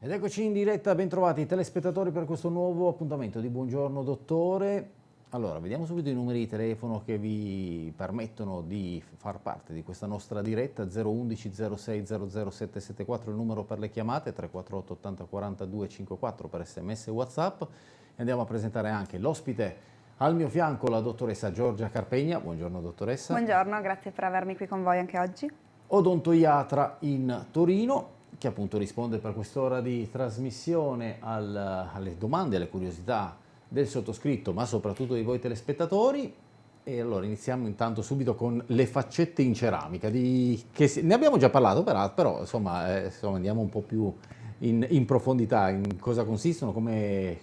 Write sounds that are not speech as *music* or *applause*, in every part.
Ed eccoci in diretta, bentrovati telespettatori per questo nuovo appuntamento di Buongiorno Dottore. Allora, vediamo subito i numeri di telefono che vi permettono di far parte di questa nostra diretta, 011 06 00774 il numero per le chiamate, 348 80 42 54 per sms e whatsapp. E andiamo a presentare anche l'ospite al mio fianco, la dottoressa Giorgia Carpegna. Buongiorno dottoressa. Buongiorno, grazie per avermi qui con voi anche oggi. Odontoiatra in Torino, che appunto risponde per quest'ora di trasmissione al, alle domande, alle curiosità del sottoscritto, ma soprattutto di voi telespettatori. E allora iniziamo intanto subito con le faccette in ceramica, di, si, ne abbiamo già parlato però, però insomma, eh, insomma, andiamo un po' più in, in profondità, in cosa consistono, come,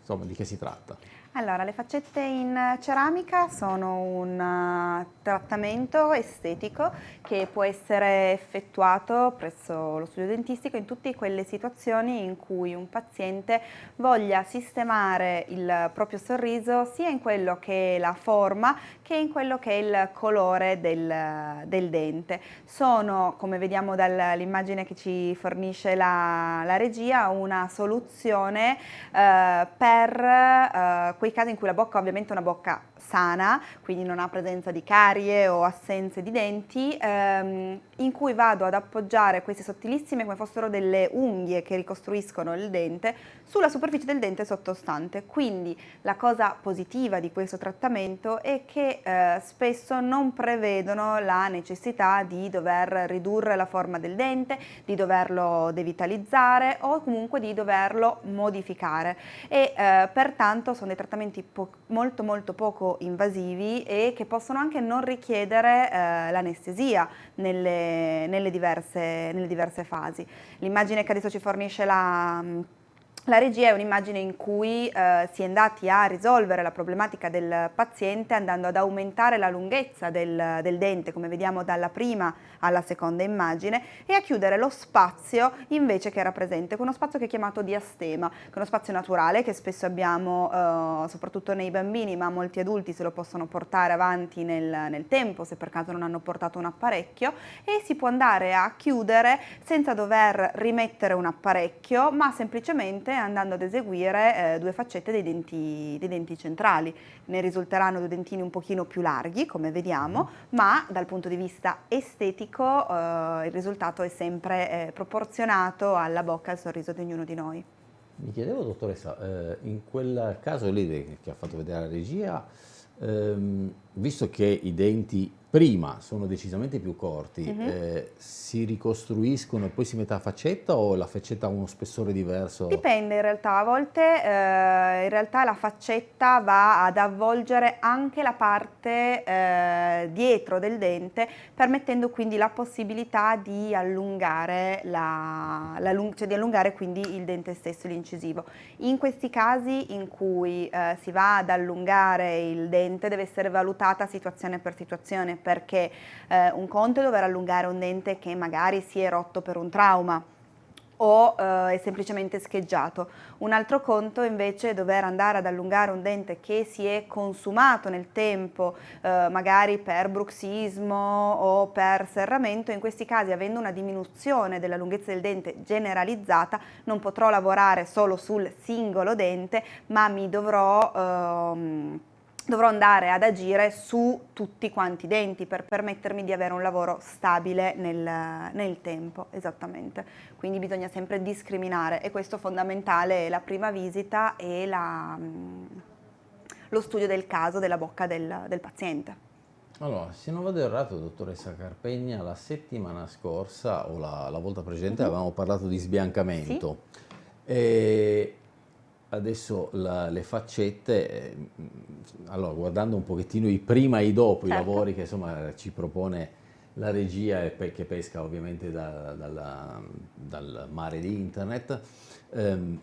insomma, di che si tratta. Allora, le faccette in ceramica sono un uh, trattamento estetico che può essere effettuato presso lo studio dentistico in tutte quelle situazioni in cui un paziente voglia sistemare il proprio sorriso sia in quello che è la forma che in quello che è il colore del, del dente. Sono, come vediamo dall'immagine che ci fornisce la, la regia, una soluzione uh, per uh, quei casi in cui la bocca ovviamente è una bocca sana, quindi non ha presenza di carie o assenze di denti, ehm, in cui vado ad appoggiare queste sottilissime come fossero delle unghie che ricostruiscono il dente sulla superficie del dente sottostante. Quindi la cosa positiva di questo trattamento è che eh, spesso non prevedono la necessità di dover ridurre la forma del dente, di doverlo devitalizzare o comunque di doverlo modificare e eh, pertanto sono dei trattamenti molto molto poco invasivi e che possono anche non richiedere eh, l'anestesia nelle, nelle, nelle diverse fasi. L'immagine che adesso ci fornisce la la regia è un'immagine in cui eh, si è andati a risolvere la problematica del paziente andando ad aumentare la lunghezza del, del, dente, come vediamo dalla prima alla seconda immagine, e a chiudere lo spazio invece che era presente, con uno spazio che è chiamato diastema, che è uno spazio naturale che spesso abbiamo eh, soprattutto nei bambini, ma molti adulti se lo possono portare avanti nel, nel tempo, se per caso non hanno portato un apparecchio, e si può andare a chiudere senza dover rimettere un apparecchio, ma semplicemente andando ad eseguire eh, due faccette dei denti, dei denti, centrali. Ne risulteranno due dentini un pochino più larghi, come vediamo, mm-hmm. ma dal punto di vista estetico eh, il risultato è sempre eh, proporzionato alla bocca e al sorriso di ognuno di noi. Mi chiedevo, dottoressa, eh, in quel caso lì che ha fatto vedere la regia, ehm, visto che i denti prima sono decisamente più corti, uh mhm. -huh. eh, si ricostruiscono e poi si mette a faccetta o la faccetta ha uno spessore diverso? Dipende in realtà, a volte eh, in realtà la faccetta va ad avvolgere anche la parte eh, dietro del dente permettendo quindi la possibilità di allungare, la, la cioè di allungare quindi il dente stesso, l'incisivo. In questi casi in cui eh, si va ad allungare il dente deve essere valutata situazione per situazione perché eh, un conto è dover allungare un dente che magari si è rotto per un trauma o eh, è semplicemente scheggiato. Un altro conto invece è dover andare ad allungare un dente che si è consumato nel tempo, eh, magari per bruxismo o per serramento, in questi casi avendo una diminuzione della lunghezza del dente generalizzata non potrò lavorare solo sul singolo dente ma mi dovrò... Ehm, dovrò andare ad agire su tutti quanti i denti per permettermi di avere un lavoro stabile nel, nel, tempo, esattamente. Quindi bisogna sempre discriminare e questo fondamentale è la prima visita e la, mm, lo studio del caso della bocca del, del paziente. Allora, se non vado errato, dottoressa Carpegna, la settimana scorsa o la, la volta precedente mm -hmm. avevamo parlato di sbiancamento. Sì. E adesso la, le faccette, eh, allora guardando un pochettino i prima e i dopo, certo. i lavori che insomma ci propone la regia e che pesca ovviamente da, dalla, dal mare di internet, ehm,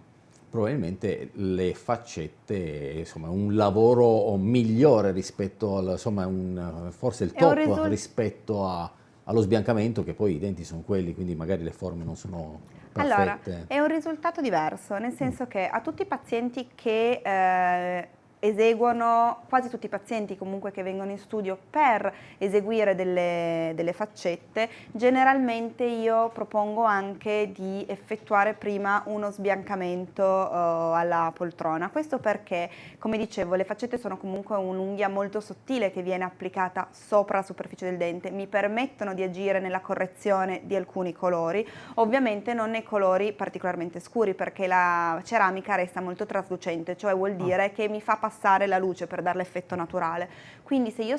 probabilmente le faccette, insomma un lavoro migliore rispetto al, insomma un, forse il top rispetto a, allo sbiancamento che poi i denti sono quelli, quindi magari le forme non sono perfette. Allora, è un risultato diverso, nel senso che a tutti i pazienti che eh, eseguono quasi tutti i pazienti comunque che vengono in studio per eseguire delle, delle, faccette, generalmente io propongo anche di effettuare prima uno sbiancamento uh, alla poltrona. Questo perché, come dicevo, le faccette sono comunque un'unghia molto sottile che viene applicata sopra la superficie del dente, mi permettono di agire nella correzione di alcuni colori, ovviamente non nei colori particolarmente scuri perché la ceramica resta molto traslucente, cioè vuol ah. dire che mi fa passare passare la luce per dare l'effetto naturale. Quindi se io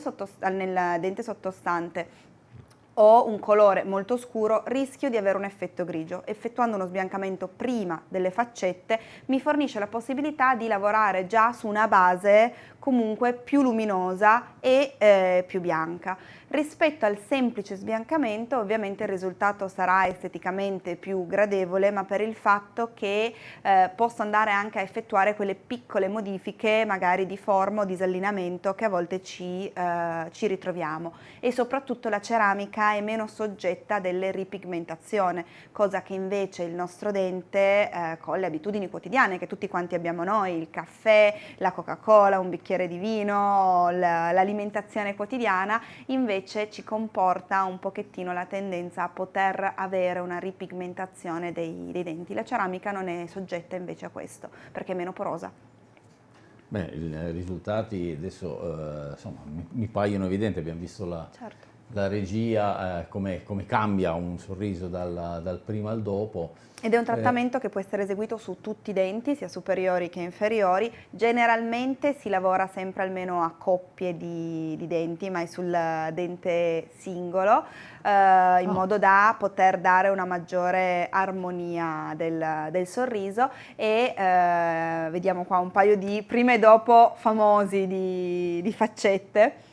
nel dente sottostante ho un colore molto scuro, rischio di avere un effetto grigio. Effettuando uno sbiancamento prima delle faccette mi fornisce la possibilità di lavorare già su una base comunque più luminosa e eh, più bianca. Rispetto al semplice sbiancamento ovviamente il risultato sarà esteticamente più gradevole ma per il fatto che eh, posso andare anche a effettuare quelle piccole modifiche magari di forma o disallineamento che a volte ci, eh, ci ritroviamo e soprattutto la ceramica è meno soggetta a delle ripigmentazioni cosa che invece il nostro dente eh, con le abitudini quotidiane che tutti quanti abbiamo noi, il caffè, la Coca-Cola, un bicchiere di vino, l'alimentazione quotidiana invece invece ci comporta un pochettino la tendenza a poter avere una ripigmentazione dei, dei denti. La ceramica non è soggetta invece a questo, perché è meno porosa. Beh, i risultati adesso eh, insomma, mi, mi, paiono evidenti, abbiamo visto la, certo. La regia, eh, come, come, cambia un sorriso dal, dal prima al dopo. Ed è un eh. trattamento eh. che può essere eseguito su tutti i denti, sia superiori che inferiori. Generalmente si lavora sempre almeno a coppie di, di denti, ma è sul dente singolo, eh, in oh. modo da poter dare una maggiore armonia del, del sorriso. E eh, vediamo qua un paio di prima e dopo famosi di, di faccette.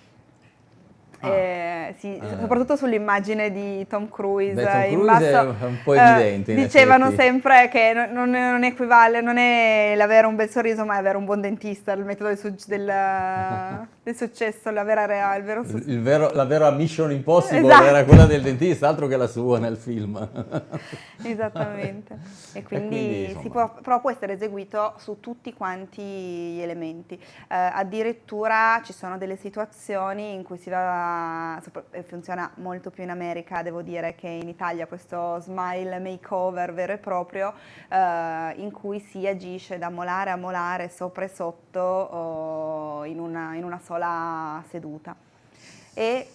Ah. Eh, sì, eh. soprattutto sull'immagine di Tom Cruise, Beh, Tom Cruise basso, è un po' evidente. Eh, dicevano effetti. sempre che non, non, equivale, non è l'avere un bel sorriso, ma è avere un buon dentista, il metodo del, del, *laughs* del successo, la vera, il vero successo. Il vero, la vera mission impossible esatto. era quella del dentista, altro che la sua nel film. *laughs* Esattamente. E quindi, e quindi può, però può essere eseguito su tutti quanti gli elementi. Eh, addirittura ci sono delle situazioni in cui si va, funziona molto più in America, devo dire, che in Italia, questo smile makeover vero e proprio, eh, in cui si agisce da molare a molare, sopra e sotto, oh, in, una, in una sola sola seduta. E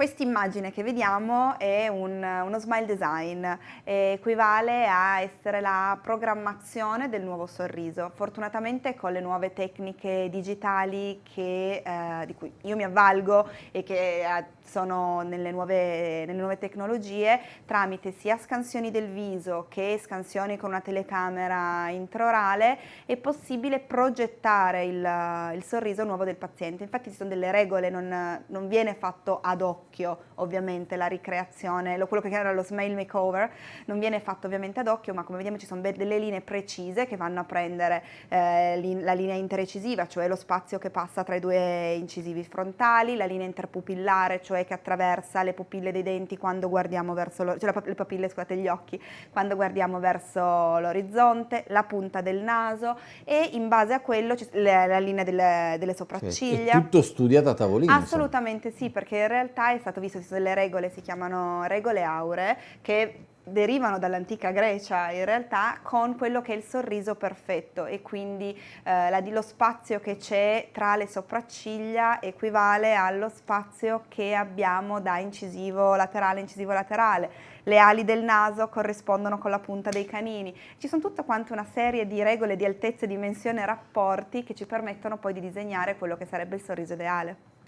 questa immagine che vediamo è un, uno smile design, equivale a essere la programmazione del nuovo sorriso. Fortunatamente con le nuove tecniche digitali che, eh, di cui io mi avvalgo e che eh, sono nelle nuove, nelle nuove, tecnologie, tramite sia scansioni del viso che scansioni con una telecamera intraorale, è possibile progettare il, il sorriso nuovo del paziente. Infatti ci sono delle regole, non, non viene fatto ad occhio ovviamente la ricreazione, quello che era lo smile makeover, non viene fatto ovviamente ad occhio, ma come vediamo ci sono delle linee precise che vanno a prendere eh, la linea interecisiva, cioè lo spazio che passa tra i due incisivi frontali, la linea interpupillare, cioè che attraversa le pupille dei denti quando guardiamo verso, lo, cioè le pupille, scusate, gli occhi, quando guardiamo verso l'orizzonte, la punta del naso e in base a quello la, linea delle, delle sopracciglia. È tutto studiato a tavolino? Assolutamente insomma. sì, perché in realtà è stato visto, ci sono delle regole, si chiamano regole auree, che derivano dall'antica Grecia in realtà con quello che è il sorriso perfetto e quindi eh, la, lo spazio che c'è tra le sopracciglia equivale allo spazio che abbiamo da incisivo laterale incisivo laterale. Le ali del naso corrispondono con la punta dei canini. Ci sono tutta quanta una serie di regole di altezza, dimensione e rapporti che ci permettono poi di disegnare quello che sarebbe il sorriso ideale.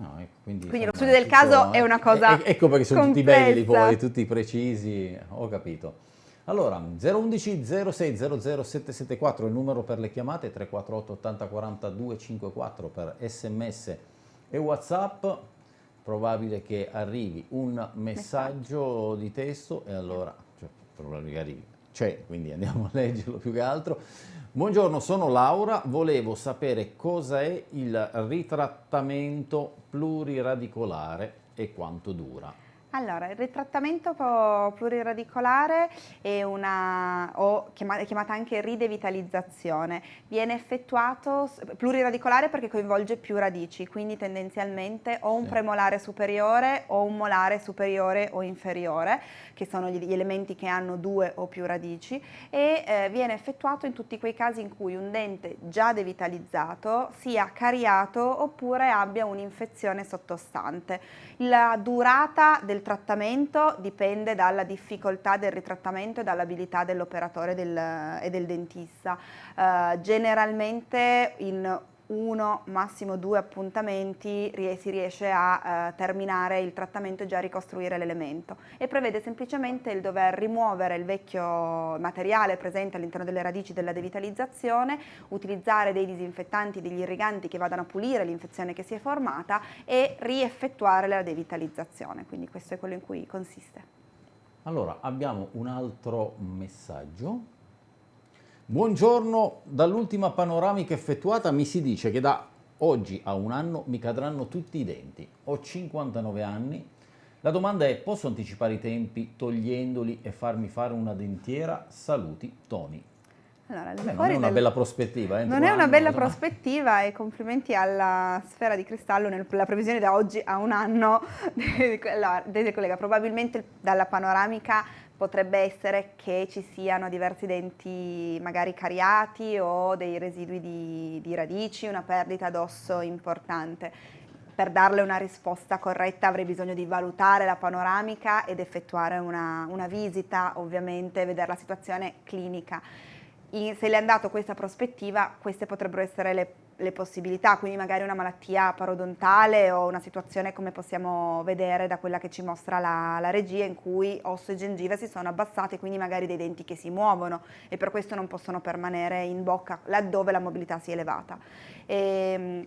No, ecco, quindi, quindi lo studio del caso è una cosa Ecco perché sono complessa. tutti belli poi, tutti precisi, ho capito. Allora, 011 06 00 774 il numero per le chiamate, 348 80 40 254 per sms e whatsapp, probabile che arrivi un messaggio di testo e allora, cioè, probabile che arrivi, c'è, quindi andiamo a leggerlo più che altro. Buongiorno, sono Laura, volevo sapere cosa è il ritrattamento pluriradicolare e quanto dura. Allora, il ritrattamento pluriradicolare è una, o chiamata, chiamata anche ridevitalizzazione, viene effettuato pluriradicolare perché coinvolge più radici, quindi tendenzialmente o un premolare superiore o un molare superiore o inferiore, che sono gli elementi che hanno due o più radici, e eh, viene effettuato in tutti quei casi in cui un dente già devitalizzato sia cariato oppure abbia un'infezione sottostante. La durata del trattamento dipende dalla difficoltà del ritrattamento e dall'abilità dell'operatore e del dentista. Uh, generalmente in uno, massimo due appuntamenti si riesce a uh, terminare il trattamento e già ricostruire l'elemento. E prevede semplicemente il dover rimuovere il vecchio materiale presente all'interno delle radici della devitalizzazione, utilizzare dei disinfettanti, degli irriganti che vadano a pulire l'infezione che si è formata e rieffettuare la devitalizzazione, quindi questo è quello in cui consiste. Allora, abbiamo un altro messaggio Buongiorno, dall'ultima panoramica effettuata mi si dice che da oggi a un anno mi cadranno tutti i denti. Ho 59 anni. La domanda è, posso anticipare i tempi togliendoli e farmi fare una dentiera? Saluti, Tony. Allora, Beh, non è una del... bella prospettiva. Eh, non è una anno, bella prospettiva e complimenti alla Sfera di Cristallo nella previsione da oggi a un anno *laughs* del collega. Probabilmente dalla panoramica potrebbe essere che ci siano diversi denti magari cariati o dei residui di, di radici, una perdita d'osso importante. Per darle una risposta corretta avrei bisogno di valutare la panoramica ed effettuare una, una visita, ovviamente, vedere la situazione clinica. In, se le è dato questa prospettiva, queste potrebbero essere le le possibilità, quindi magari una malattia parodontale o una situazione come possiamo vedere da quella che ci mostra la, la regia in cui osso e gengive si sono abbassate, quindi magari dei denti che si muovono e per questo non possono permanere in bocca laddove la mobilità si è elevata. E, ehm,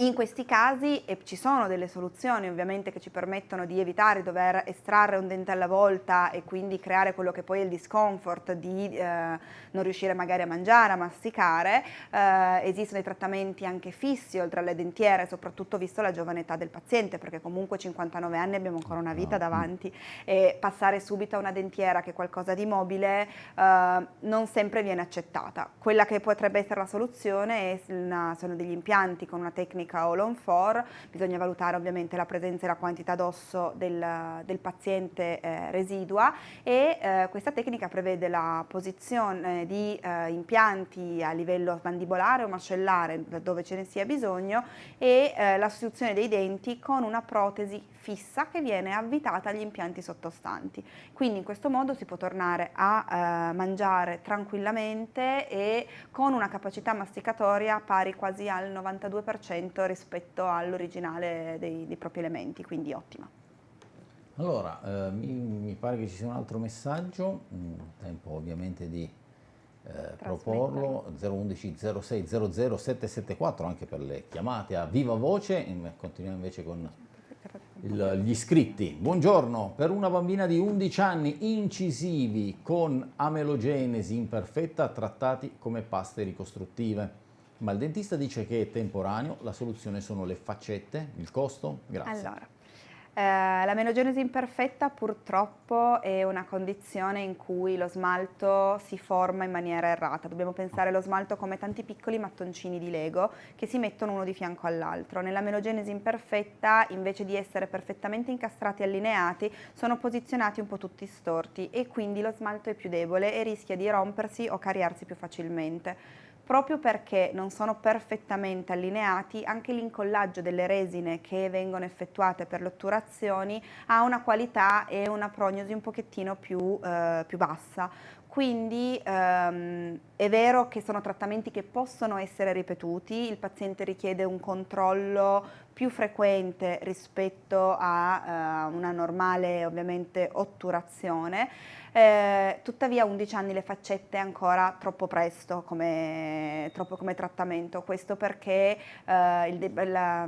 in questi casi ci sono delle soluzioni ovviamente che ci permettono di evitare di dover estrarre un dente alla volta e quindi creare quello che poi è il discomfort di eh, non riuscire magari a mangiare, a masticare. Eh, esistono dei trattamenti anche fissi oltre alle dentiere, soprattutto visto la giovane età del paziente, perché comunque 59 anni abbiamo ancora una vita davanti e passare subito a una dentiera che è qualcosa di mobile eh, non sempre viene accettata. Quella che potrebbe essere la soluzione una, sono degli impianti con una tecnica clinica o long for, bisogna valutare ovviamente la presenza e la quantità d'osso del, del, paziente eh, residua e eh, questa tecnica prevede la posizione di eh, impianti a livello mandibolare o mascellare dove ce ne sia bisogno e eh, la sostituzione dei denti con una protesi fissa che viene avvitata agli impianti sottostanti. Quindi in questo modo si può tornare a eh, mangiare tranquillamente e con una capacità masticatoria pari quasi al 92% rispetto all'originale dei, dei, propri elementi, quindi ottima. Allora, eh, mi, mi, pare che ci sia un altro messaggio, mm, tempo ovviamente di eh, proporlo, 011 06 00 774 anche per le chiamate a viva voce, continuiamo invece con il, gli iscritti. Buongiorno, per una bambina di 11 anni incisivi con amelogenesi imperfetta trattati come paste ricostruttive. Ma il dentista dice che è temporaneo, la soluzione sono le faccette, il costo? Grazie. Allora, eh, la menogenesi imperfetta purtroppo è una condizione in cui lo smalto si forma in maniera errata. Dobbiamo pensare allo smalto come tanti piccoli mattoncini di Lego che si mettono uno di fianco all'altro. Nella menogenesi imperfetta, invece di essere perfettamente incastrati e allineati, sono posizionati un po' tutti storti e quindi lo smalto è più debole e rischia di rompersi o cariarsi più facilmente proprio perché non sono perfettamente allineati, anche l'incollaggio delle resine che vengono effettuate per le otturazioni ha una qualità e una prognosi un pochettino più, eh, più bassa. Quindi ehm, è vero che sono trattamenti che possono essere ripetuti, il paziente richiede un controllo più frequente rispetto a eh, una normale ovviamente otturazione, eh, tuttavia 11 anni le faccette ancora troppo presto come, troppo come trattamento, questo perché eh, il, la,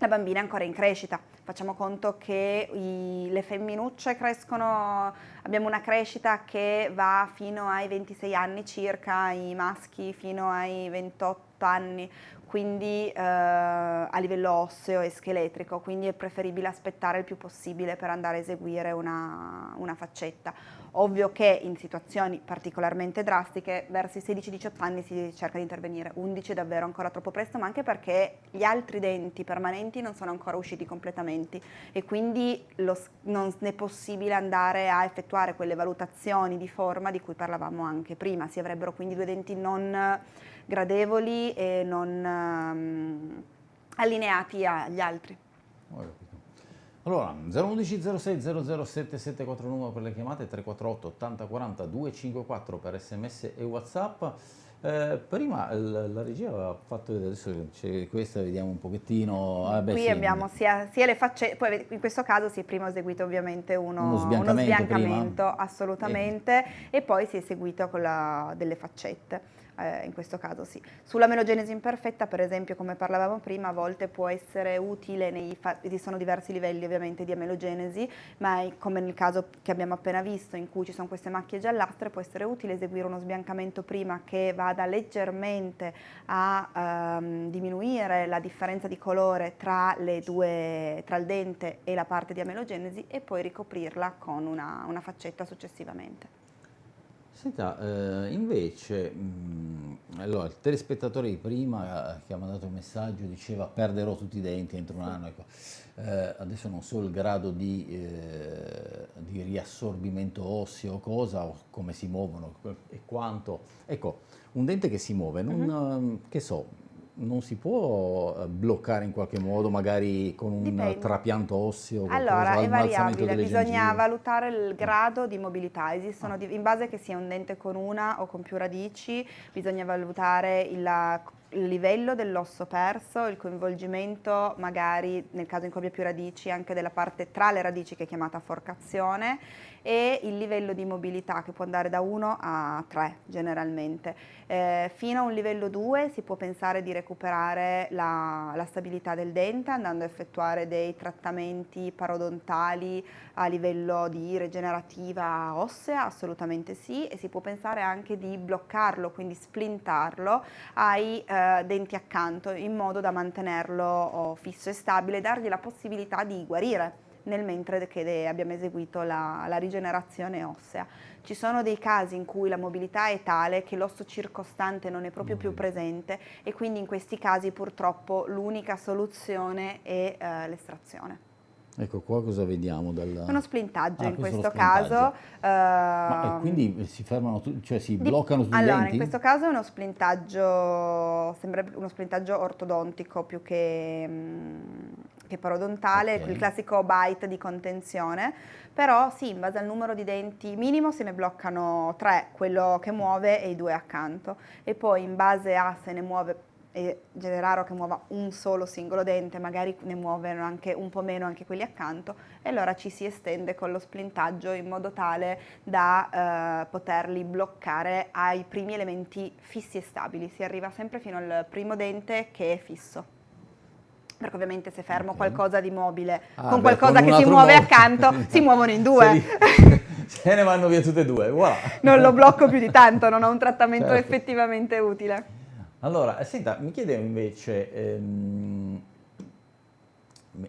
la bambina è ancora in crescita. Facciamo conto che i, le femminucce crescono, abbiamo una crescita che va fino ai 26 anni circa, i maschi fino ai 28 anni, quindi eh, a livello osseo e scheletrico, quindi è preferibile aspettare il più possibile per andare a eseguire una, una faccetta. Ovvio che in situazioni particolarmente drastiche verso i 16-18 anni si cerca di intervenire, 11 è davvero ancora troppo presto, ma anche perché gli altri denti permanenti non sono ancora usciti completamente e quindi lo, non è possibile andare a effettuare quelle valutazioni di forma di cui parlavamo anche prima, si avrebbero quindi due denti non gradevoli e non um, allineati agli altri. Allora, 011 06 007744 numero per le chiamate, 348 80 40 254 per sms e whatsapp. Eh, prima la, la, regia aveva fatto vedere, adesso c'è questa, vediamo un pochettino. Ah, beh, Qui sì, abbiamo sia, sia, le facce, poi in questo caso si è prima eseguito ovviamente uno, uno sbiancamento, uno sbiancamento assolutamente, e... e poi si è eseguito con la, delle faccette eh, in questo caso sì. Sulla melogenesi imperfetta, per esempio, come parlavamo prima, a volte può essere utile, nei esistono diversi livelli ovviamente di amelogenesi, ma come nel caso che abbiamo appena visto, in cui ci sono queste macchie giallastre, può essere utile eseguire uno sbiancamento prima che vada leggermente a ehm, diminuire la differenza di colore tra, due, tra, il dente e la parte di amelogenesi e poi ricoprirla con una, una faccetta successivamente. Senta, eh, invece, mh, allora, il telespettatore di prima eh, che ha mandato il messaggio diceva perderò tutti i denti entro un anno, ecco. eh, adesso non so il grado di, eh, di, riassorbimento osseo, cosa, o come si muovono e quanto. Ecco, un dente che si muove, non, uh mhm. -huh. che so, non si può eh, bloccare in qualche modo, magari con un Dipende. trapianto osseo? Allora, è variabile, bisogna gengive. valutare il grado di mobilità. Esistono, ah. in base che sia un dente con una o con più radici, bisogna valutare il, il livello dell'osso perso, il coinvolgimento magari, nel caso in cui abbia più radici, anche della parte tra le radici che è chiamata forcazione e il livello di mobilità che può andare da 1 a 3 generalmente. Eh, fino a un livello 2 si può pensare di recuperare la, la, stabilità del dente andando a effettuare dei trattamenti parodontali a livello di rigenerativa ossea, assolutamente sì, e si può pensare anche di bloccarlo, quindi splintarlo ai eh, denti accanto in modo da mantenerlo oh, fisso e stabile e dargli la possibilità di guarire nel mentre che abbiamo eseguito la, la rigenerazione ossea. Ci sono dei casi in cui la mobilità è tale che l'osso circostante non è proprio più mm. presente e quindi in questi casi purtroppo l'unica soluzione è eh, l'estrazione. Ecco qua cosa vediamo? Dal... Uno splintaggio ah, in questo, caso. Uh, Ma, quindi si fermano, cioè si bloccano sugli allora, denti? in questo caso è uno splintaggio, sembra uno splintaggio ortodontico più che, mm, che parodontale, okay. il classico bite di contenzione, però sì, in base al numero di denti minimo se ne bloccano tre, quello che muove e i due accanto, e poi in base a se ne muove è raro che muova un solo singolo dente, magari ne muovono anche un po' meno anche quelli accanto e allora ci si estende con lo splintaggio in modo tale da eh, poterli bloccare ai primi elementi fissi e stabili. Si arriva sempre fino al primo dente che è fisso. Perché ovviamente se fermo okay. qualcosa di mobile ah, con beh, qualcosa con che si muove accanto, *laughs* si muovono in due. *laughs* Se ne vanno via tutte e due, voilà. Non lo blocco più di tanto, non ho un *laughs* trattamento certo. effettivamente utile. Allora, eh, senta, mi chiedevo invece, ehm,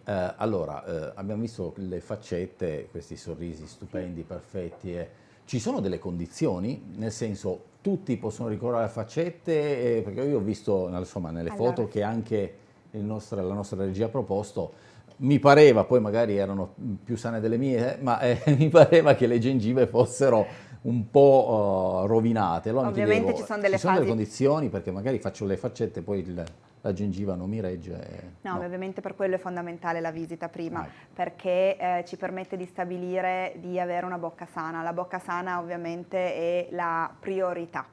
eh, allora, eh, abbiamo visto le faccette, questi sorrisi stupendi, perfetti, eh. ci sono delle condizioni? Nel senso, tutti possono ricorrere alle faccette? Eh, perché io ho visto, insomma, nelle allora. foto che anche nostro, la nostra regia ha proposto, mi pareva, poi magari erano più sane delle mie, ma eh, *laughs* mi pareva che le gengive fossero un po' uh, rovinate. Allora Ovviamente chiedevo, ci sono delle, ci sono delle condizioni perché magari faccio le faccette e poi il, la gengiva non mi regge. No, no, ovviamente per quello è fondamentale la visita prima, ah. perché eh, ci permette di stabilire di avere una bocca sana. La bocca sana ovviamente è la priorità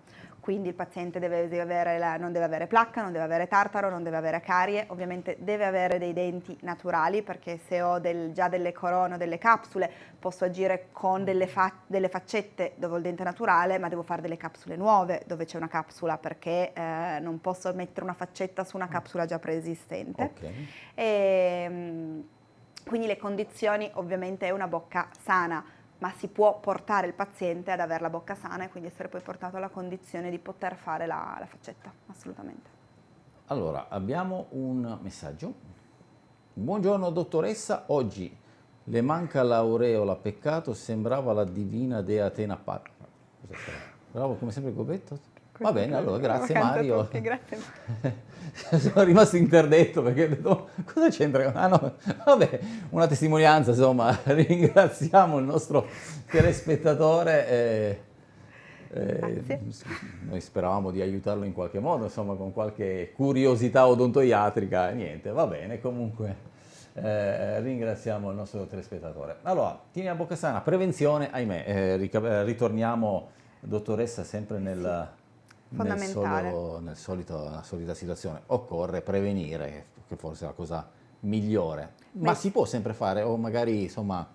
quindi il paziente deve avere la, non deve avere placca, non deve avere tartaro, non deve avere carie, ovviamente deve avere dei denti naturali perché se ho del, già delle corone o delle capsule posso agire con delle, fa, delle, faccette dove ho il dente naturale ma devo fare delle capsule nuove dove c'è una capsula perché eh, non posso mettere una faccetta su una capsula già preesistente. Okay. E, ehm, quindi le condizioni ovviamente è una bocca sana, ma si può portare il paziente ad avere la bocca sana e quindi essere poi portato alla condizione di poter fare la, la faccetta, assolutamente. Allora, abbiamo un messaggio. Buongiorno dottoressa, oggi le manca l'aureola, peccato, sembrava la divina dea Atena Pat. Bravo come sempre Gobetto. Va bene, allora grazie Mario. Tutti, grazie. *laughs* *laughs* Sono rimasto interdetto perché ho detto, cosa c'entra? Ah no, vabbè, una testimonianza, insomma, *laughs* ringraziamo il nostro telespettatore. Eh, eh, noi speravamo di aiutarlo in qualche modo, insomma, con qualche curiosità odontoiatrica, niente, va bene, comunque eh, ringraziamo il nostro telespettatore. Allora, tieni a bocca sana, prevenzione, ahimè, eh, ritorniamo, dottoressa, sempre nel, nel, solo, nel solito, nella solita situazione, occorre prevenire, che forse è la cosa migliore, ma Beh. si può sempre fare, o magari, insomma,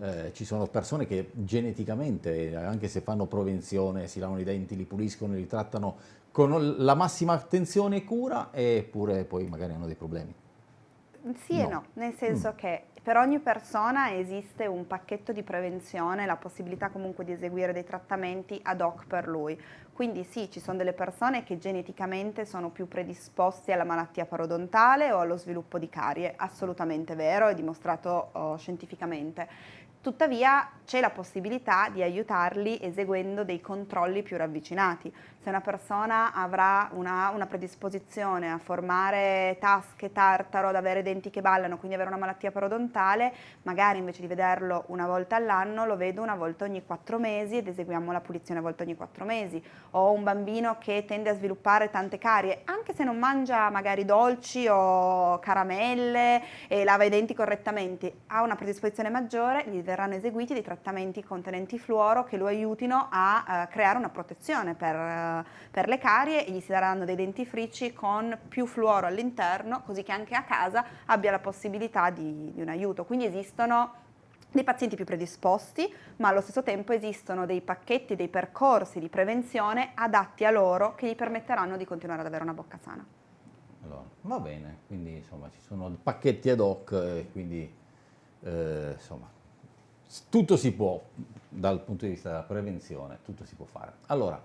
eh, ci sono persone che geneticamente, anche se fanno prevenzione, si lavano i denti, li puliscono, li trattano con la massima attenzione e cura, eppure poi magari hanno dei problemi. Sì no. e no, nel senso mm. che per ogni persona esiste un pacchetto di prevenzione, la possibilità comunque di eseguire dei trattamenti ad hoc per lui. Quindi sì, ci sono delle persone che geneticamente sono più predisposte alla malattia parodontale o allo sviluppo di carie, assolutamente vero, è dimostrato oh, scientificamente. Tuttavia c'è la possibilità di aiutarli eseguendo dei controlli più ravvicinati. Se una persona avrà una, una, predisposizione a formare tasche, tartaro, ad avere denti che ballano, quindi avere una malattia parodontale, magari invece di vederlo una volta all'anno lo vedo una volta ogni quattro mesi ed eseguiamo la pulizione una volta ogni quattro mesi. O un bambino che tende a sviluppare tante carie, anche se non mangia magari dolci o caramelle e lava i denti correttamente, ha una predisposizione maggiore, gli verranno eseguiti dei trattamenti contenenti fluoro che lo aiutino a uh, creare una protezione per, uh, per, le carie e gli si daranno dei dentifrici con più fluoro all'interno così che anche a casa abbia la possibilità di, di un aiuto. Quindi esistono dei pazienti più predisposti, ma allo stesso tempo esistono dei pacchetti, dei percorsi di prevenzione adatti a loro che gli permetteranno di continuare ad avere una bocca sana. Allora, va bene, quindi insomma ci sono pacchetti ad hoc, eh, quindi eh, insomma tutto si può, dal punto di vista della prevenzione, tutto si può fare. Allora,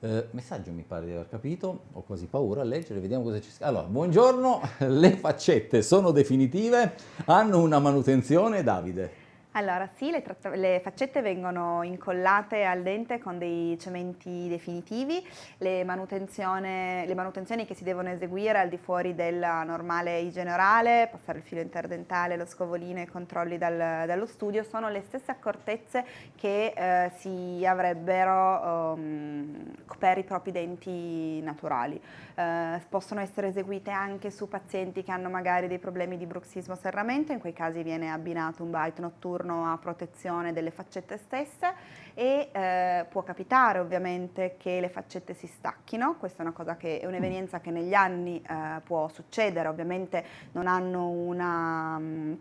eh, messaggio mi pare di aver capito, ho quasi paura a leggere, vediamo cosa c'è scritto. Allora, buongiorno, *laughs* le faccette sono definitive, hanno una manutenzione, Davide? Allora sì, le, le, faccette vengono incollate al dente con dei cementi definitivi, le, le, manutenzioni che si devono eseguire al di fuori della normale igiene orale, passare il filo interdentale, lo scovolino e i controlli dal, dallo studio, sono le stesse accortezze che eh, si avrebbero um, per i propri denti naturali. Eh, possono essere eseguite anche su pazienti che hanno magari dei problemi di bruxismo serramento, in quei casi viene abbinato un bite notturno turno a protezione delle faccette stesse e eh, può capitare ovviamente che le faccette si stacchino, questa è che è un'evenienza che negli anni eh, può succedere, ovviamente non hanno una mm,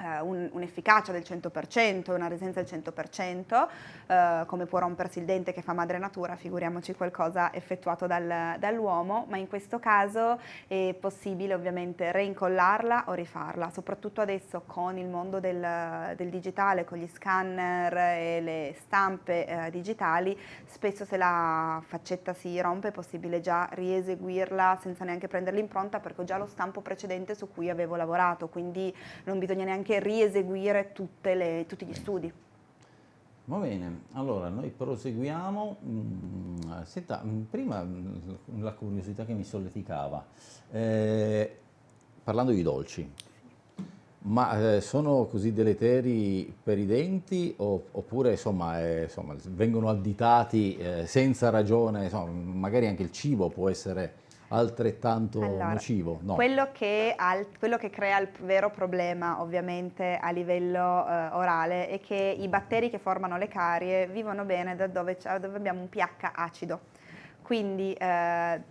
eh, un'efficacia del 100%, una resistenza del 100%, eh, come può rompersi il dente che fa madre natura, figuriamoci qualcosa effettuato dal, dall'uomo, ma in questo caso è possibile ovviamente reincollarla o rifarla, soprattutto adesso con il mondo del, del digitale, con gli scanner e le stampe eh, digitali, spesso se la faccetta si rompe è possibile già rieseguirla senza neanche prendere l'impronta perché ho già lo stampo precedente su cui avevo lavorato, quindi non bisogna neanche anche rieseguire le, tutti gli studi. Va bene, allora noi proseguiamo. Mm, senta, mm, prima mm, la curiosità che mi solleticava, eh, parlando di dolci, ma eh, sono così deleteri per i denti oppure insomma, eh, insomma, vengono additati eh, senza ragione, insomma, magari anche il cibo può essere altrettanto allora, nocivo? No. Quello, che al, quello, che crea il vero problema ovviamente a livello eh, orale è che i batteri che formano le carie vivono bene da dove, dove abbiamo un pH acido. Quindi eh,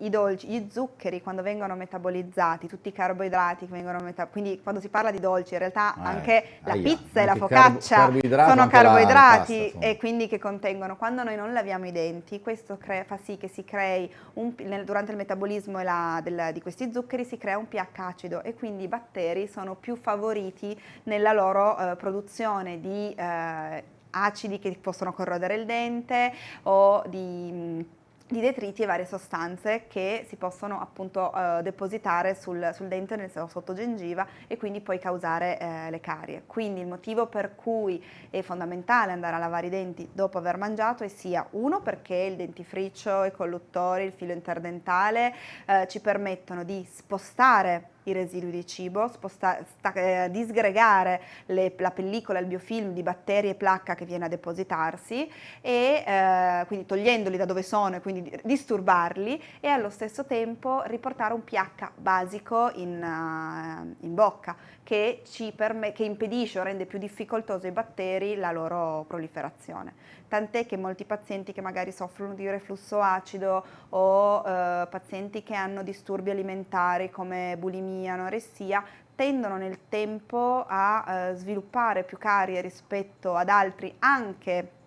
i dolci, gli zuccheri quando vengono metabolizzati, tutti i carboidrati che vengono metabolizzati, quindi quando si parla di dolci in realtà eh, anche la aia, pizza e la focaccia sono carboidrati pasta, e quindi che contengono, quando noi non laviamo i denti questo fa sì che si crei, un, nel, durante il metabolismo la, del, di questi zuccheri si crea un pH acido e quindi i batteri sono più favoriti nella loro eh, produzione di eh, acidi che possono corrodere il dente o di di detriti e varie sostanze che si possono appunto eh, depositare sul, sul, dente nel sotto gengiva e quindi poi causare eh, le carie. Quindi il motivo per cui è fondamentale andare a lavare i denti dopo aver mangiato è sia uno perché il dentifricio, i colluttori, il filo interdentale eh, ci permettono di spostare i residui di cibo, sposta, sta, eh, disgregare le, la pellicola, il biofilm di batteri e placca che viene a depositarsi e eh, quindi togliendoli da dove sono e quindi disturbarli e allo stesso tempo riportare un pH basico in, uh, in bocca che, che impedisce o rende più difficoltoso ai batteri la loro proliferazione. Tant'è che molti pazienti che magari soffrono di reflusso acido o eh, pazienti che hanno disturbi alimentari come bulimia, anoressia, tendono nel tempo a eh, sviluppare più carie rispetto ad altri anche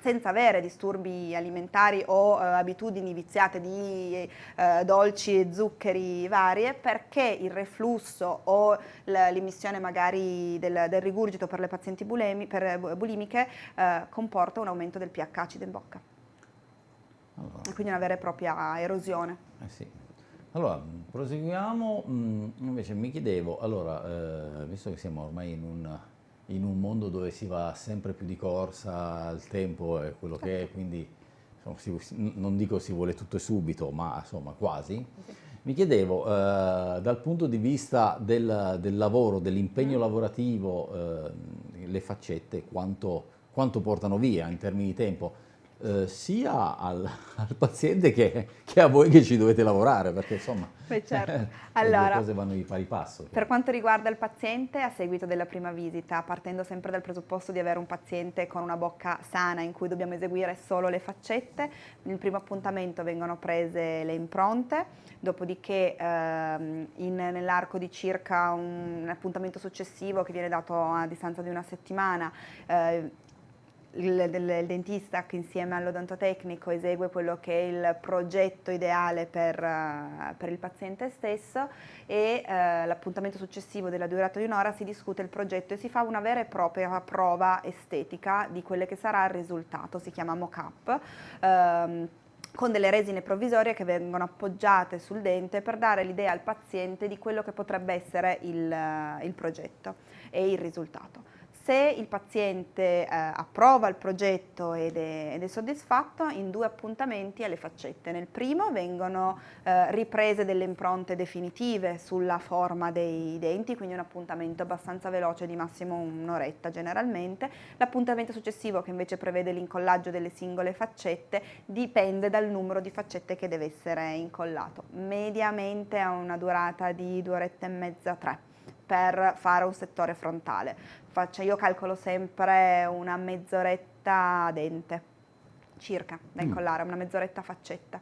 senza avere disturbi alimentari o eh, abitudini viziate di eh, dolci e zuccheri varie perché il reflusso o l'emissione magari del, del, rigurgito per le pazienti bulimi, per bulimiche eh, comporta un aumento del pH acido in bocca. Allora. E quindi una vera e propria erosione. Eh sì. Allora, proseguiamo, mm, invece mi chiedevo, allora, eh, visto che siamo ormai in un in un mondo dove si va sempre più di corsa, il tempo è quello che è, quindi insomma, si, non dico si vuole tutto e subito, ma insomma quasi. Mi chiedevo, eh, dal punto di vista del, del lavoro, dell'impegno mm. lavorativo, eh, le faccette quanto, quanto portano via in termini di tempo? Eh, sia al, *laughs* al paziente che, che, a voi che ci dovete lavorare, perché insomma Beh, *laughs* certo. allora, le cose vanno di pari passo. Per quanto riguarda il paziente, a seguito della prima visita, partendo sempre dal presupposto di avere un paziente con una bocca sana in cui dobbiamo eseguire solo le faccette, nel primo appuntamento vengono prese le impronte, dopodiché ehm, nell'arco di circa un, un appuntamento successivo che viene dato a distanza di una settimana, eh, il, il, dentista che insieme all'odontotecnico esegue quello che è il progetto ideale per, uh, per il paziente stesso e uh, l'appuntamento successivo della durata di un'ora si discute il progetto e si fa una vera e propria prova estetica di quello che sarà il risultato, si chiama mock-up. Uh, con delle resine provvisorie che vengono appoggiate sul dente per dare l'idea al paziente di quello che potrebbe essere il, il progetto e il risultato. Se il paziente eh, approva il progetto ed è, ed è, soddisfatto, in due appuntamenti alle faccette. Nel primo vengono eh, riprese delle impronte definitive sulla forma dei denti, quindi un appuntamento abbastanza veloce di massimo un'oretta generalmente. L'appuntamento successivo che invece prevede l'incollaggio delle singole faccette dipende dal numero di faccette che deve essere incollato. Mediamente ha una durata di due orette e mezza, tre per fare un settore frontale. Faccio, io calcolo sempre una mezz'oretta a dente, circa, da mm. incollare, una mezz'oretta faccetta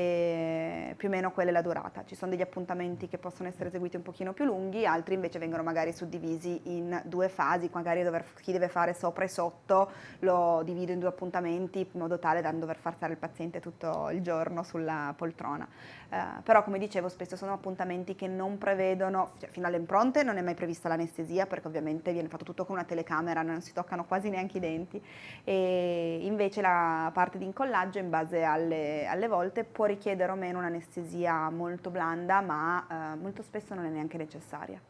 e più o meno quella è la durata. Ci sono degli appuntamenti che possono essere eseguiti un pochino più lunghi, altri invece vengono magari suddivisi in due fasi, magari dover, chi deve fare sopra e sotto lo divido in due appuntamenti in modo tale da non dover far stare il paziente tutto il giorno sulla poltrona. Eh, però come dicevo spesso sono appuntamenti che non prevedono, cioè, fino alle impronte non è mai prevista l'anestesia perché ovviamente viene fatto tutto con una telecamera, non si toccano quasi neanche i denti e invece la parte di incollaggio in base alle, alle volte può richiedere o meno un'anestesia molto blanda, ma eh, molto spesso non è neanche necessaria.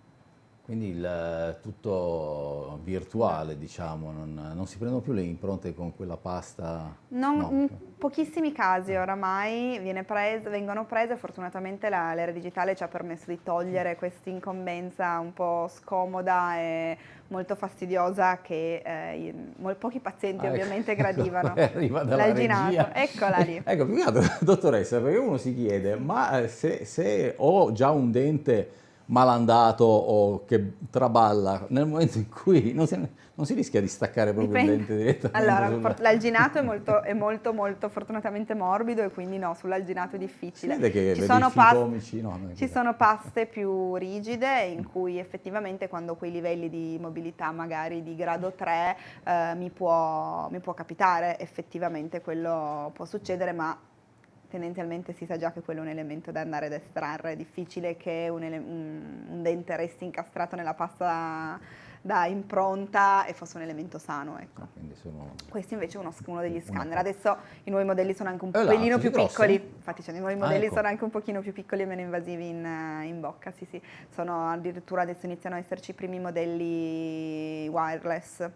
Quindi il, tutto virtuale, diciamo, non, non, si prendono più le impronte con quella pasta? Non, no. In pochissimi casi oramai presa, vengono prese, fortunatamente l'era digitale ci ha permesso di togliere questa incombenza un po' scomoda e molto fastidiosa che eh, pochi pazienti ah, ecco. ovviamente ecco, gradivano. *laughs* Arriva L'alginato, eccola lì. *laughs* ecco, più che altro, *laughs* dottoressa, perché uno si chiede, ma eh, se, se ho già un dente malandato o che traballa, nel momento in cui non si, non si rischia di staccare proprio Dipende. il dente direttamente. Allora, l'alginato è molto, *laughs* è molto, molto fortunatamente morbido e quindi no, sull'alginato è difficile. Che ci, sono, paste, no, ci sono paste più rigide in cui effettivamente quando quei livelli di mobilità magari di grado 3 eh, mi, può, mi può capitare, effettivamente quello può succedere, ma tendenzialmente si sa già che quello è un elemento da andare ad estrarre, è difficile che un, un, un dente resti incastrato nella pasta da impronta e fosse un elemento sano. Ecco. Ah, sono... Questo invece è uno, uno degli scanner. Adesso i nuovi modelli sono anche un eh, pelino più grossi? piccoli, infatti cioè, i nuovi modelli ah, ecco. sono anche un pochino più piccoli e meno invasivi in, in bocca, sì sì. Sono addirittura adesso iniziano ad esserci i primi modelli wireless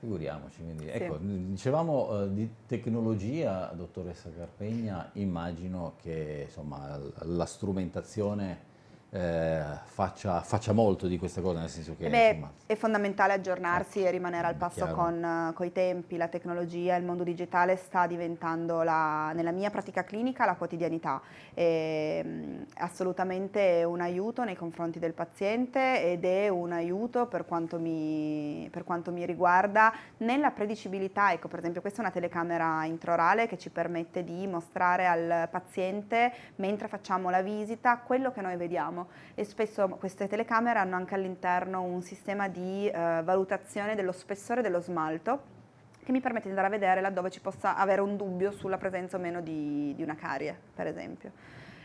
Figuriamoci, quindi, sì. ecco, dicevamo eh, di tecnologia, dottoressa Carpegna, immagino che insomma, la strumentazione eh, faccia, faccia, molto di queste cose, nel senso che... Beh, insomma, è fondamentale aggiornarsi e rimanere al passo con, con, i tempi, la tecnologia, il mondo digitale sta diventando la, nella mia pratica clinica la quotidianità, è assolutamente un aiuto nei confronti del paziente ed è un aiuto per quanto mi, per quanto mi riguarda nella predicibilità, ecco per esempio questa è una telecamera intraorale che ci permette di mostrare al paziente mentre facciamo la visita quello che noi vediamo e spesso queste telecamere hanno anche all'interno un sistema di eh, valutazione dello spessore dello smalto che mi permette di andare a vedere laddove ci possa avere un dubbio sulla presenza o meno di, di una carie, per esempio.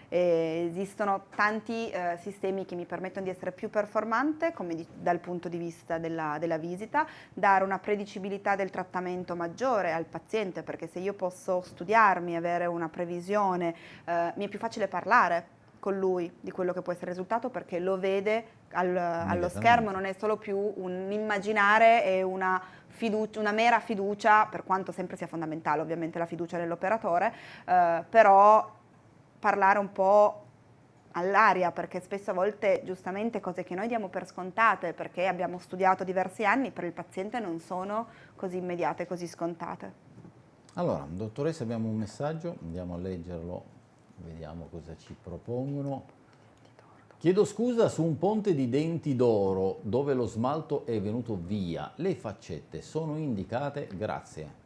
E esistono tanti eh, sistemi che mi permettono di essere più performante di, dal punto di vista della, della, visita, dare una predicibilità del trattamento maggiore al paziente perché se io posso studiarmi, avere una previsione, eh, mi è più facile parlare con lui di quello che può essere il risultato perché lo vede al, allo schermo, non è solo più un immaginare e una, fiducia, una mera fiducia, per quanto sempre sia fondamentale ovviamente la fiducia nell'operatore, eh, però parlare un po' all'aria perché spesso a volte giustamente cose che noi diamo per scontate perché abbiamo studiato diversi anni per il paziente non sono così immediate, così scontate. Allora, dottoressa abbiamo un messaggio, andiamo a leggerlo Vediamo cosa ci propongono. Chiedo scusa su un ponte di denti d'oro dove lo smalto è venuto via. Le faccette sono indicate? Grazie.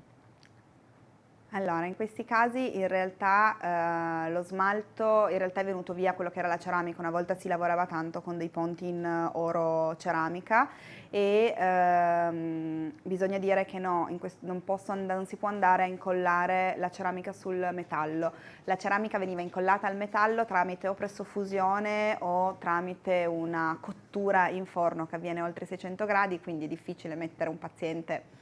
Allora, in questi casi in realtà eh, lo smalto realtà è venuto via quello che era la ceramica, una volta si lavorava tanto con dei ponti in oro ceramica e ehm, bisogna dire che no, non, non, si può andare a incollare la ceramica sul metallo. La ceramica veniva incollata al metallo tramite o pressofusione o tramite una cottura in forno che avviene oltre 600 gradi, quindi è difficile mettere un paziente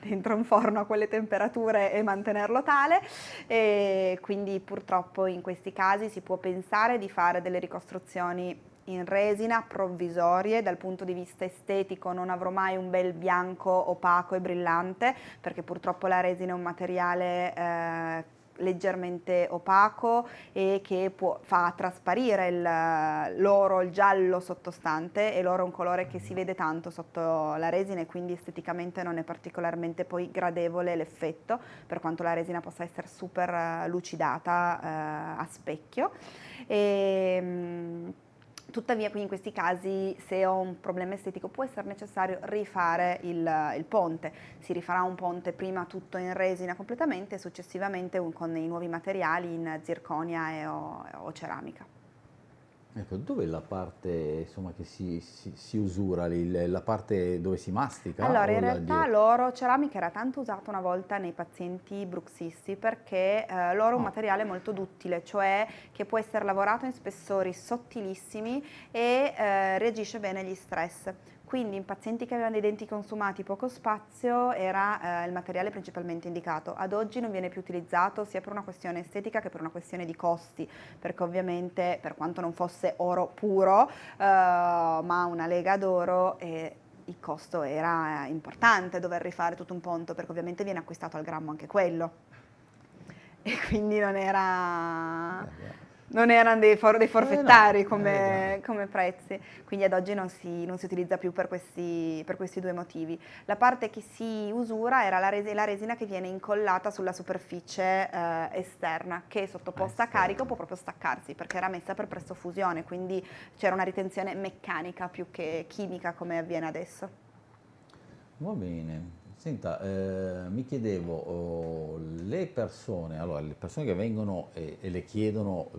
dentro un forno a quelle temperature e mantenerlo tale. E quindi purtroppo in questi casi si può pensare di fare delle ricostruzioni in resina provvisorie dal punto di vista estetico non avrò mai un bel bianco opaco e brillante perché purtroppo la resina è un materiale eh, leggermente opaco e che può, fa trasparire l'oro, il, giallo sottostante e l'oro è un colore che si vede tanto sotto la resina e quindi esteticamente non è particolarmente poi gradevole l'effetto per quanto la resina possa essere super eh, lucidata eh, a specchio. E, mh, Tuttavia qui in questi casi se ho un problema estetico può essere necessario rifare il, il, ponte, si rifarà un ponte prima tutto in resina completamente e successivamente con i nuovi materiali in zirconia e o, o ceramica. Ecco, dove è la parte insomma, che si, si, si usura, la parte dove si mastica? Allora, in realtà l'oro ceramica era tanto usato una volta nei pazienti bruxisti perché eh, l'oro è un oh. materiale molto duttile, cioè che può essere lavorato in spessori sottilissimi e eh, reagisce bene agli stress. Quindi in pazienti che avevano dei denti consumati poco spazio era eh, il materiale principalmente indicato. Ad oggi non viene più utilizzato sia per una questione estetica che per una questione di costi, perché ovviamente per quanto non fosse oro puro, eh, ma una lega d'oro eh, il costo era importante dover rifare tutto un ponto, perché ovviamente viene acquistato al grammo anche quello. E quindi non era... Non erano dei, for dei forfettari eh no, come, eh come, prezzi, quindi ad oggi non si, non si utilizza più per questi, per questi, due motivi. La parte che si usura era la, res la resina che viene incollata sulla superficie eh, esterna, che sottoposta a carico può proprio staccarsi, perché era messa per presto fusione, quindi c'era una ritenzione meccanica più che chimica come avviene adesso. Va bene, Senta, eh, mi chiedevo, oh, le persone, allora, le persone che vengono e, e le chiedono eh,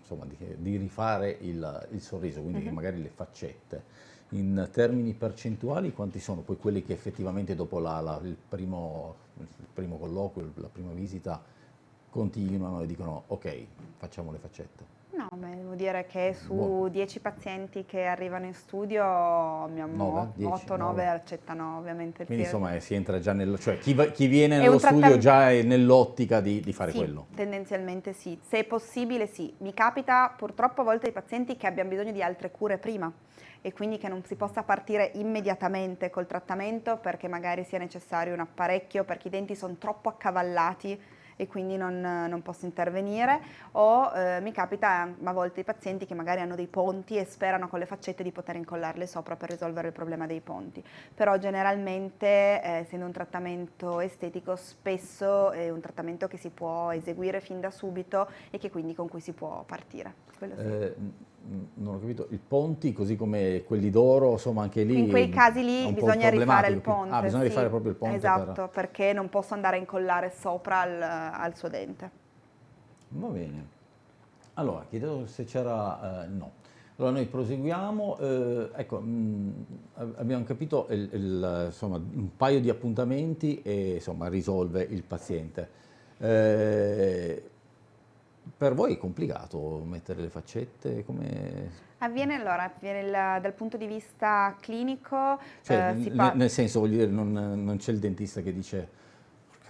insomma, di, di, rifare il, il sorriso, quindi uh mhm. -huh. magari le faccette, in termini percentuali quanti sono poi quelli che effettivamente dopo la, la, il, primo, il, primo, colloquio, la prima visita, continuano e dicono ok, facciamo le faccette? Beh, devo dire che su 10 pazienti che arrivano in studio abbiamo 8-9 accettano ovviamente il Quindi insomma eh, si entra già nello... cioè chi, chi viene nello studio già è nell'ottica di, di, fare sì, quello? tendenzialmente sì. Se è possibile sì. Mi capita purtroppo a volte ai pazienti che abbiano bisogno di altre cure prima e quindi che non si possa partire immediatamente col trattamento perché magari sia necessario un apparecchio perché i denti sono troppo accavallati e quindi non, non posso intervenire o eh, mi capita a volte i pazienti che magari hanno dei ponti e sperano con le faccette di poter incollarle sopra per risolvere il problema dei ponti, però generalmente eh, essendo un trattamento estetico spesso è un trattamento che si può eseguire fin da subito e che quindi con cui si può partire. Sì. Eh, non ho capito, i ponti così come quelli d'oro, insomma anche lì... In quei casi lì bisogna rifare il ponte. Ah, bisogna sì, rifare proprio il ponte. Esatto, per... perché non posso andare a incollare sopra al, al suo dente. Va bene. Allora, chiedevo se c'era... Eh, no. Allora noi proseguiamo, eh, ecco, mh, abbiamo capito il, il, insomma, un paio di appuntamenti e insomma risolve il paziente. Eh, per voi è complicato mettere le faccette? Come... Avviene allora, avviene il, dal punto di vista clinico. Cioè, eh, nel senso, voglio dire, non, non c'è il dentista che dice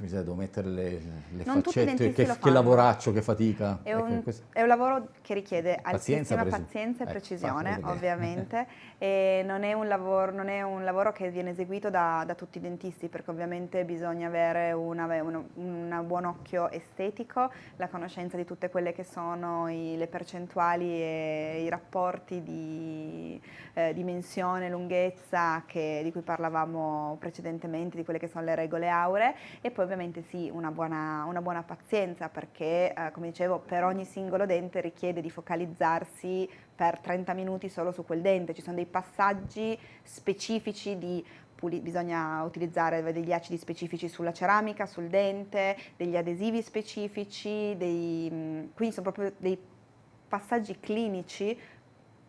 miseria, devo mettere le, le faccette, che, che lavoraccio, che fatica. È un, ecco, è un, lavoro che richiede pazienza, altissima pazienza e ecco, precisione, ovviamente, *laughs* e non è, lavoro, non è, un lavoro, che viene eseguito da, da tutti i dentisti, perché ovviamente bisogna avere un buon occhio estetico, la conoscenza di tutte quelle che sono i, le percentuali e i rapporti di eh, dimensione, lunghezza che, di cui parlavamo precedentemente, di quelle che sono le regole auree, e poi ovviamente sì, una buona, una buona pazienza perché, eh, come dicevo, per ogni singolo dente richiede di focalizzarsi per 30 minuti solo su quel dente. Ci sono dei passaggi specifici di bisogna utilizzare degli acidi specifici sulla ceramica, sul dente, degli adesivi specifici, dei, quindi sono proprio dei passaggi clinici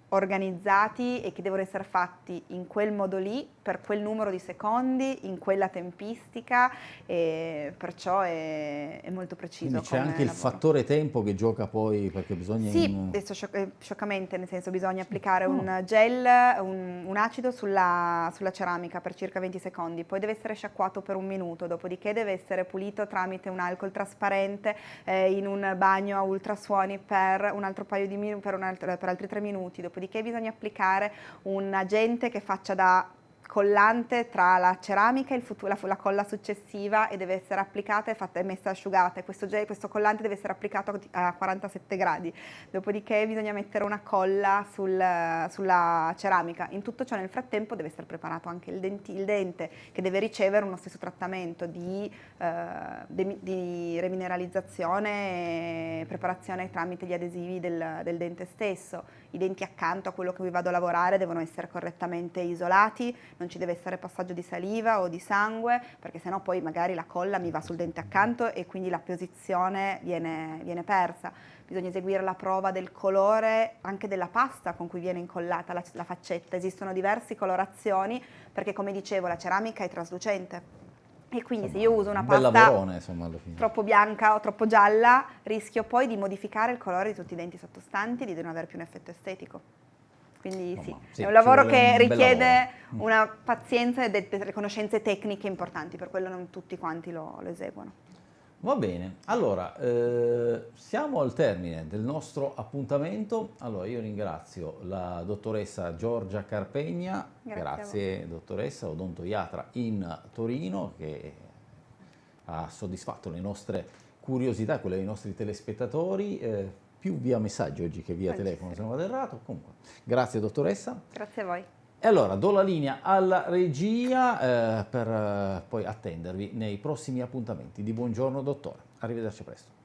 organizzati e che devono essere fatti in quel modo lì, per quel numero di secondi, in quella tempistica e perciò è, è molto preciso. c'è anche lavoro. il fattore tempo che gioca poi perché bisogna... Sì, in... adesso scioc scioccamente, nel senso bisogna applicare oh. un gel, un, un acido sulla, sulla, ceramica per circa 20 secondi, poi deve essere sciacquato per un minuto, dopodiché deve essere pulito tramite un alcol trasparente eh, in un bagno a ultrasuoni per un altro paio di minuti, per, per altri tre minuti, dopodiché bisogna applicare un agente che faccia da collante tra la ceramica e la, la, colla successiva e deve essere applicata e, fatta, messa asciugata. Questo, questo, collante deve essere applicato a 47 gradi, dopodiché bisogna mettere una colla sul, sulla ceramica. In tutto ciò nel frattempo deve essere preparato anche il, denti, il dente che deve ricevere uno stesso trattamento di, eh, di remineralizzazione e preparazione tramite gli adesivi del, del dente stesso. I denti accanto a quello che vi vado a lavorare devono essere correttamente isolati, non ci deve essere passaggio di saliva o di sangue, perché sennò poi magari la colla mi va sul dente accanto e quindi la posizione viene, viene persa. Bisogna eseguire la prova del colore anche della pasta con cui viene incollata la, la faccetta. Esistono diverse colorazioni perché come dicevo la ceramica è traslucente. E quindi insomma, se io uso una pasta lavorone, insomma, troppo bianca o troppo gialla, rischio poi di modificare il colore di tutti i denti sottostanti e di non avere più un effetto estetico. Quindi sì, sì, è un lavoro che un richiede mm. una pazienza e delle conoscenze tecniche importanti, per quello non tutti quanti lo, lo eseguono. Va bene, allora eh, siamo al termine del nostro appuntamento. Allora io ringrazio la dottoressa Giorgia Carpegna, grazie, grazie dottoressa, odontoiatra in Torino che ha soddisfatto le nostre curiosità, quelle dei nostri telespettatori. Eh, più via messaggio oggi che via telefono, se non vado errato. Comunque, grazie dottoressa. Grazie a voi. E allora do la linea alla regia eh, per eh, poi attendervi nei prossimi appuntamenti. Di buongiorno dottore, arrivederci presto.